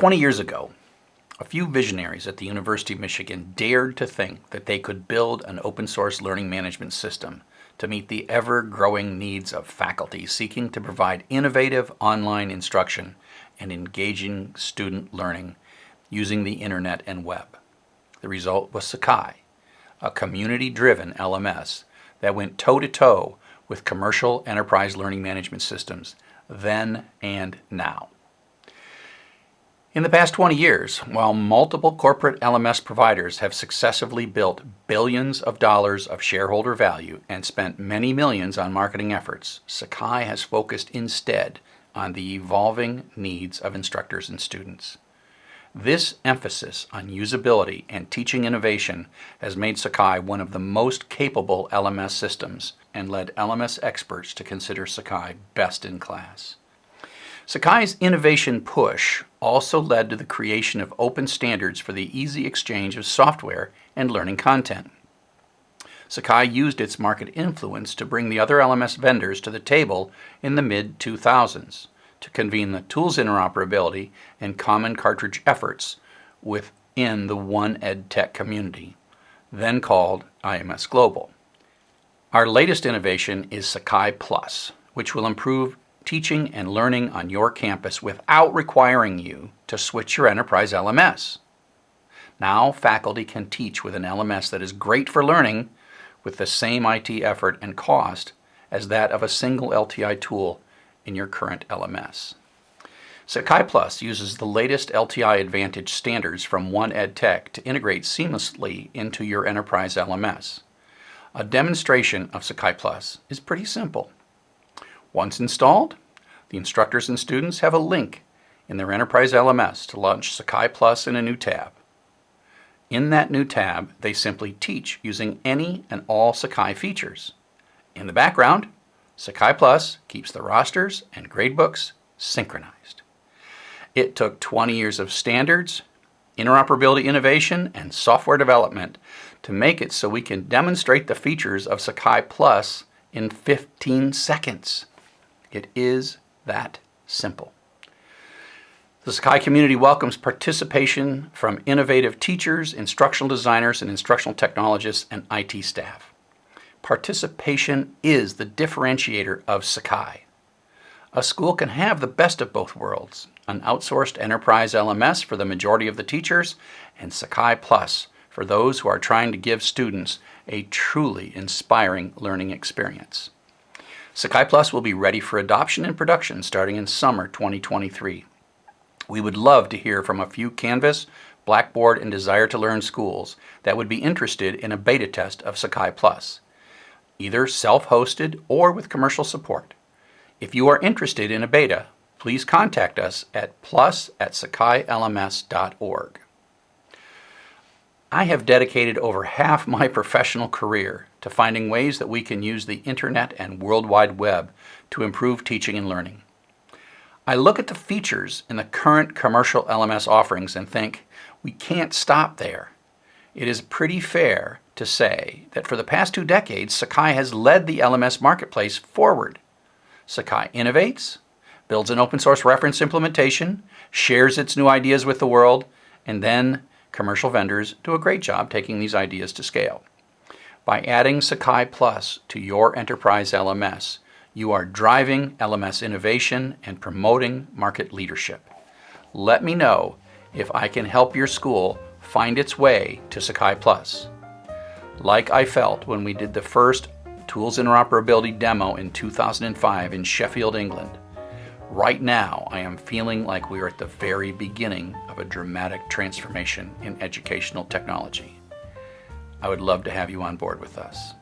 Twenty years ago, a few visionaries at the University of Michigan dared to think that they could build an open source learning management system to meet the ever growing needs of faculty seeking to provide innovative online instruction and engaging student learning using the internet and web. The result was Sakai, a community driven LMS that went toe to toe with commercial enterprise learning management systems then and now. In the past 20 years, while multiple corporate LMS providers have successively built billions of dollars of shareholder value and spent many millions on marketing efforts, Sakai has focused instead on the evolving needs of instructors and students. This emphasis on usability and teaching innovation has made Sakai one of the most capable LMS systems and led LMS experts to consider Sakai best in class. Sakai's innovation push also led to the creation of open standards for the easy exchange of software and learning content. Sakai used its market influence to bring the other LMS vendors to the table in the mid 2000s to convene the tools interoperability and common cartridge efforts within the One EdTech community, then called IMS Global. Our latest innovation is Sakai Plus, which will improve teaching and learning on your campus without requiring you to switch your enterprise LMS. Now faculty can teach with an LMS that is great for learning with the same IT effort and cost as that of a single LTI tool in your current LMS. Sakai Plus uses the latest LTI Advantage standards from One EdTech to integrate seamlessly into your enterprise LMS. A demonstration of Sakai Plus is pretty simple. Once installed, the instructors and students have a link in their enterprise LMS to launch Sakai Plus in a new tab. In that new tab, they simply teach using any and all Sakai features. In the background, Sakai Plus keeps the rosters and gradebooks synchronized. It took 20 years of standards, interoperability innovation, and software development to make it so we can demonstrate the features of Sakai Plus in 15 seconds. It is that simple. The Sakai community welcomes participation from innovative teachers, instructional designers, and instructional technologists and IT staff. Participation is the differentiator of Sakai. A school can have the best of both worlds, an outsourced enterprise LMS for the majority of the teachers, and Sakai Plus for those who are trying to give students a truly inspiring learning experience. Sakai Plus will be ready for adoption and production starting in summer 2023. We would love to hear from a few Canvas, Blackboard, and Desire2Learn schools that would be interested in a beta test of Sakai Plus either self-hosted or with commercial support. If you are interested in a beta, please contact us at plus at sakailms.org. I have dedicated over half my professional career to finding ways that we can use the internet and World Wide Web to improve teaching and learning. I look at the features in the current commercial LMS offerings and think, we can't stop there. It is pretty fair to say that for the past two decades, Sakai has led the LMS marketplace forward. Sakai innovates, builds an open source reference implementation, shares its new ideas with the world, and then commercial vendors do a great job taking these ideas to scale. By adding Sakai Plus to your enterprise LMS, you are driving LMS innovation and promoting market leadership. Let me know if I can help your school find its way to Sakai Plus like I felt when we did the first Tools Interoperability demo in 2005 in Sheffield, England. Right now, I am feeling like we are at the very beginning of a dramatic transformation in educational technology. I would love to have you on board with us.